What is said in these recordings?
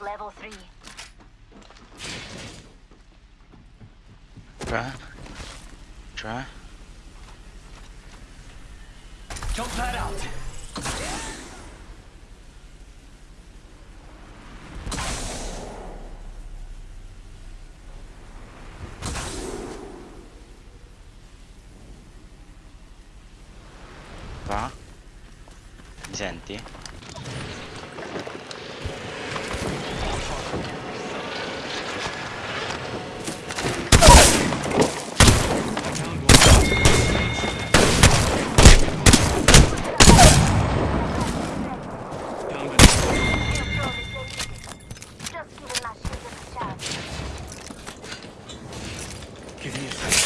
Level 3. Cioè? Jump that out! Va? Mi senti? Give me a second.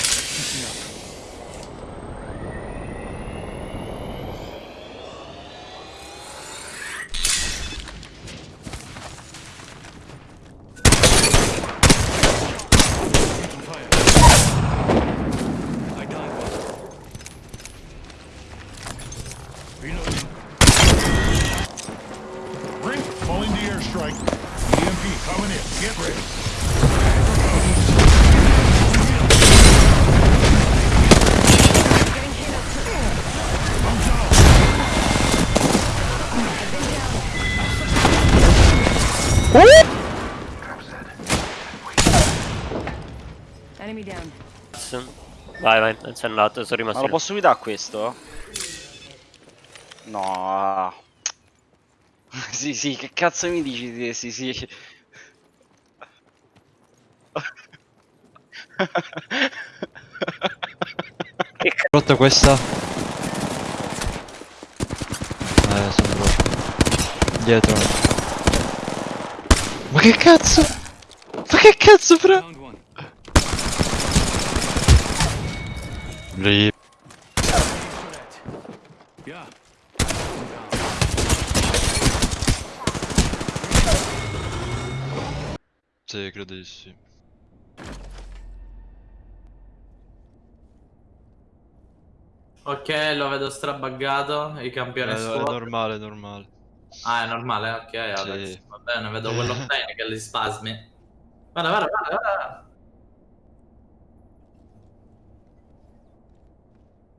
Coming in. Get ready. Vai, vai, non sei andato, sono rimasto. Ma lo posso guidare questo? No. sì, sì, che cazzo mi dici? Sì, sì, Che c***o? Rotto questa. Eh, sono rotto. Dietro. Ma che cazzo? Ma che cazzo, fra? Yeah. Sì, credo di sì. Ok, lo vedo strabaggato, i È, campioni è squad. normale, è normale. Ah, è normale, ok, Alex. Sì. Va bene, vedo quello bene che li spasmi. Guarda, guarda, guarda, guarda.